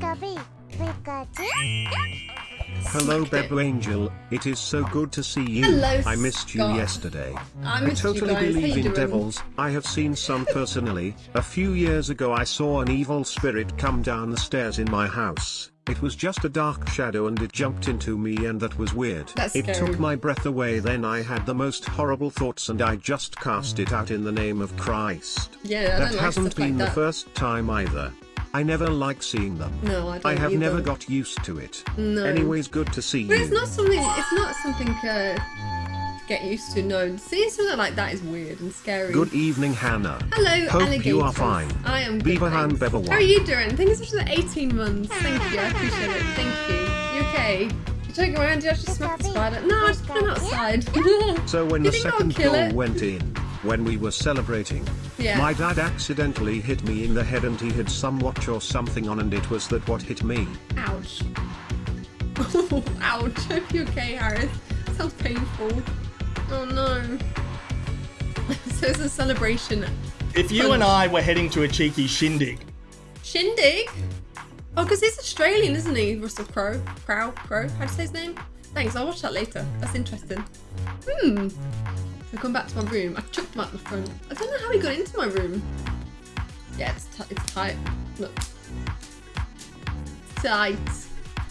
Pikachu, Pikachu. Hello, Okay. Bebo Angel. It is so good to see you. Hello, I missed you yesterday. I I missed you totally guys. Believe in doing? devils. I have seen some personally. A few years ago, I saw an evil spirit come down the stairs in my house. It was just a dark shadow and it jumped into me, and that was weird. That's it scary. took my breath away. Then I had the most horrible thoughts, and I just cast it out in the name of Christ. Yeah, I that don't like hasn't stuff like been the first time either. I never like seeing them. No, I don't I have either. never got used to it. No. Anyways, good to see But you. it's not something. It's not something uh, to get used to. No, seeing something like that is weird and scary. Good evening, Hannah. Hello, Hope alligators. you are fine. I am good. Beaver hand, thanks. How are you doing? Thank you for the 18 months. Thank you. I appreciate it. Thank you. You okay? You joking around? Did you actually smack the spider? No, I just put him outside. So when the second kill goal it? went in, when we were celebrating, Yeah. my dad accidentally hit me in the head and he had some watch or something on and it was that what hit me. Ouch. Ouch. Hope you okay, Harris. Sounds painful. Oh no. so it's a celebration. If you and I were heading to a cheeky shindig, Shindig? Oh, because he's Australian, isn't he? Russell Crowe. Crow? Crow? How do you say his name? Thanks, I'll watch that later. That's interesting. Hmm. So come back to my room. I chucked him out the front. I don't know how he got into my room. Yeah, it's, it's tight. Look. Tight.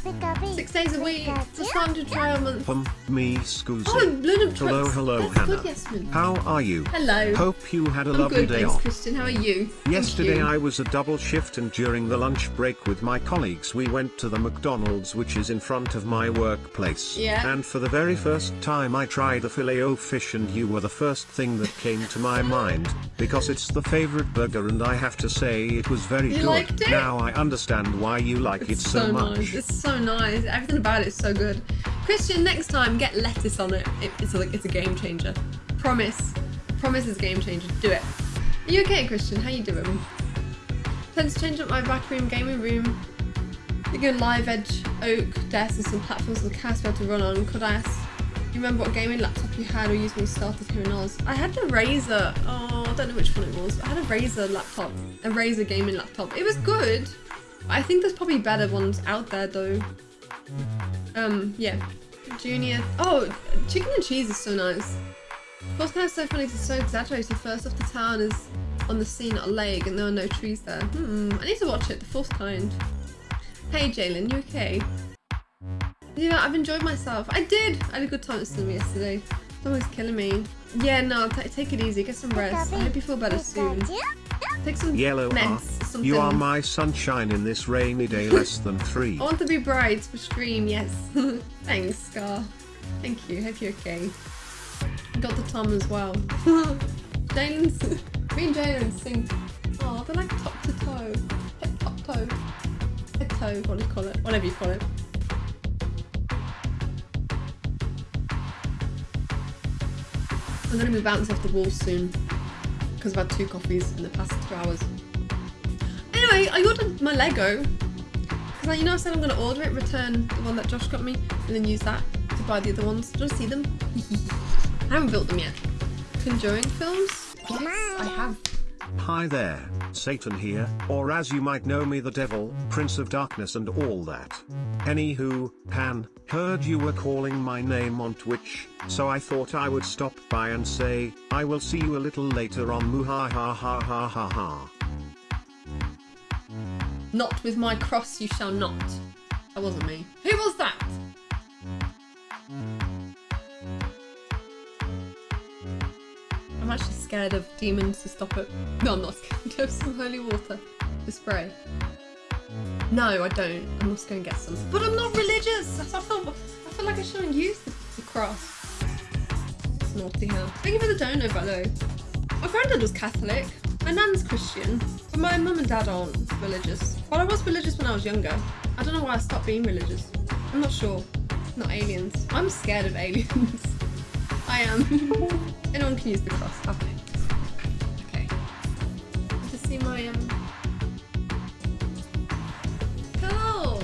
Pikachu, Six days a week. Just time to try a month. Pum, me, Scoozy. Oh, Blood of hello, hello, That's Hannah. good, Yasmin. How are you? Hello. Hope you had a I'm lovely good, day thanks, off. Christian. How are you? Yesterday you. I was a double shift and during the lunch break with my colleagues we went to the McDonald's which is in front of my workplace. Yeah. And for the very first time I tried the filet o fish and you were the first thing that came to my mind, because it's the favorite burger and I have to say it was very You good. liked it? Now I understand why you like it It's so, much. nice. So nice. Everything about it is so good. Christian, next time get lettuce on it. it it's a it's a game changer. Promise. Promise is game changer. Do it. Are you okay, Christian? How you doing? Plans to change up my back room, gaming room. You go live edge, oak, desk, and some platforms for the cast to run on. Could I ask? You remember what gaming laptop you had or used when you started here in Oz? I had the Razer. Oh, I don't know which one it was. I had a Razer laptop, a Razer gaming laptop. It was good. I think there's probably better ones out there though. Um, yeah. Junior. Oh, chicken and cheese is so nice. Fourth kind is so funny, it's so exaggerated. First off, the town is on the scene at a lake and there are no trees there. Hmm, I need to watch it, the fourth kind. Hey Jalen, you okay? Yeah, I've enjoyed myself. I did! I had a good time at cinema yesterday. It's always killing me. Yeah, no, take it easy, get some rest. I hope you feel better soon. Take some Yellow meds, heart, something. you are my sunshine in this rainy day less than three. I want to be bright for stream, yes. Thanks, Scar. Thank you. Hope you're okay. Got the Tom as well. Jalen's. Me and Jalen sing. Oh, they're like top to toe. Head top toe. Head toe, what do you call it? Whatever you call it. I'm gonna be bouncing off the wall soon. Because I've had two coffees in the past two hours. Anyway, I ordered my Lego. Because you know I said I'm going to order it, return the one that Josh got me, and then use that to buy the other ones. Do you want to see them? I haven't built them yet. Conjuring films? Yes, I have. Hi there, Satan here, or as you might know me the devil, Prince of Darkness and all that. Anywho, Pan, heard you were calling my name on Twitch, so I thought I would stop by and say, I will see you a little later on Muha Not with my cross you shall not. That wasn't me. Who was that? I'm actually scared of demons to stop it. No, I'm not scared. Have some holy water to spray? No, I don't. I must go and get some. But I'm not religious. I feel, I feel like I shouldn't use the, cross. It's naughty hell. Thank you for the donut, by the way. My granddad was Catholic. My nan's Christian. But my mum and dad aren't religious. Well, I was religious when I was younger. I don't know why I stopped being religious. I'm not sure. Not aliens. I'm scared of aliens. I am. Anyone can use the cross. Okay. Okay. To see my um. Cool.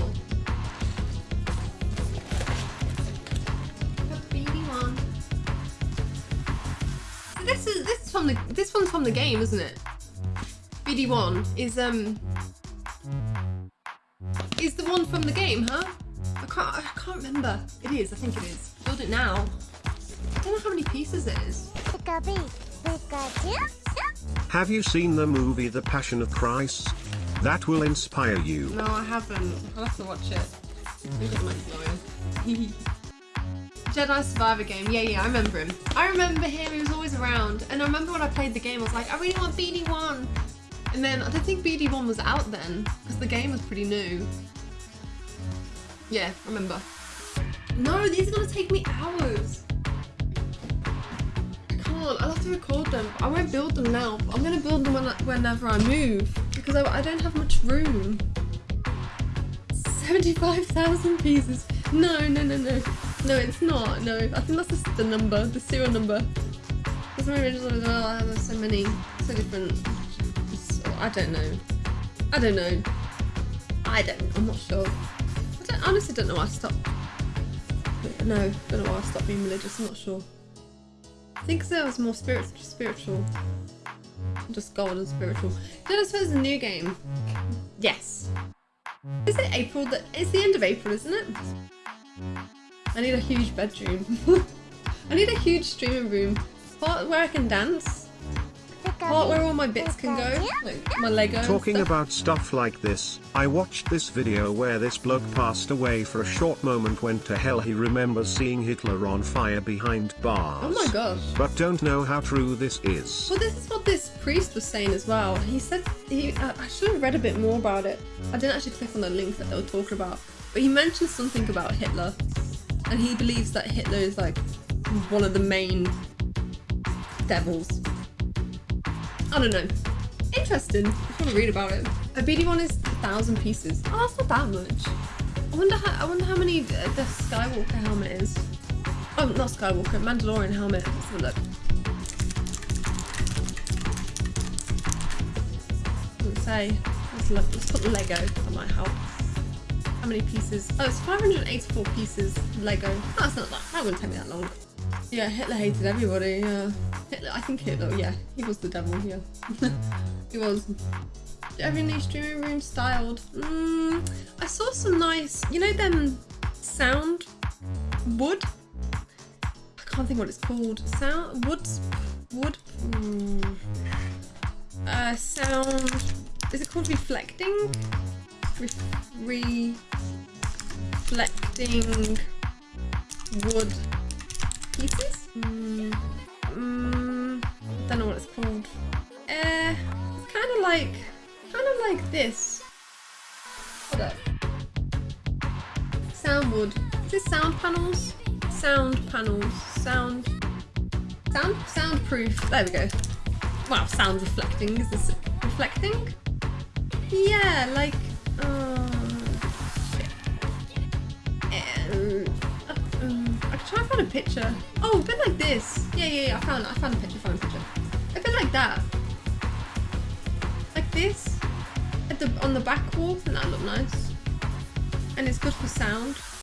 Got one. So this is this is from the this one's from the game, isn't it? BD1 is um one from the game, huh? I can't. I can't remember. It is. I think it is. Build it now. I don't know how many pieces it is. Have you seen the movie The Passion of Christ? That will inspire you. No, I haven't. I'll have to watch it. Maybe it might be annoying. Jedi Survivor game. Yeah, yeah, I remember him. I remember him. He was always around. And I remember when I played the game, I was like, I really want BD1. And then I don't think BD1 was out then because the game was pretty new. Yeah, remember. No, these are gonna take me hours. I can't. I'll have to record them. I won't build them now. I'm gonna build them when, whenever I move because I, I don't have much room. 75,000 pieces. No, no, no, no. No, it's not. No, I think that's just the number, the serial number. There's so many as well. I have so many, so different. So, I don't know. I don't know. I don't. I'm not sure. I don't, honestly don't know why I stopped. No, don't know why I stopped being religious. I'm not sure. I think I was more spirit, spiritual. Just God and spiritual. Then I suppose a new game. Yes. Is it April? That it's the end of April, isn't it? I need a huge bedroom. I need a huge streaming room. Part where I can dance. Part where all my bits can go. Like my Lego. Talking about stuff like this, I watched this video where this bloke passed away for a short moment went to hell he remembers seeing Hitler on fire behind bars. Oh my gosh. But don't know how true this is. Well, this is what this priest was saying as well. He said he. Uh, I should have read a bit more about it. I didn't actually click on the link that they were talking about, but he mentioned something about Hitler, and he believes that Hitler is like one of the main devils. I don't know. Interesting. I just want to read about it. A BD one is a thousand pieces. Oh, that's not that much. I wonder how. I wonder how many uh, the Skywalker helmet is. Oh, not Skywalker. Mandalorian helmet. Let's have a look. Say. Let's look. Let's put Lego. That might help. How many pieces? Oh, it's 584 pieces Lego. That's not that. That wouldn't take me that long. Yeah, Hitler hated everybody. Yeah, Hitler. I think Hitler. Yeah, he was the devil. Yeah, he was. Every streaming room styled. Mm, I saw some nice. You know them sound wood. I can't think what it's called. Sound woods wood. Mm, uh, sound. Is it called reflecting? Re- reflecting wood pieces? Mm, mm, it's called. Uh, it's kind of like, kind of like this. Hold up. Sound wood. Is this sound panels? Sound panels. Sound. Sound. Soundproof. There we go. Wow, sound reflecting. Is this reflecting? Yeah, like. Uh, um, um, I can try and find a picture. Oh, a bit like this. Yeah, yeah, yeah. I found. I found a picture. Found a picture. Like that. Like this. At the on the back wall. And that look nice. And it's good for sound.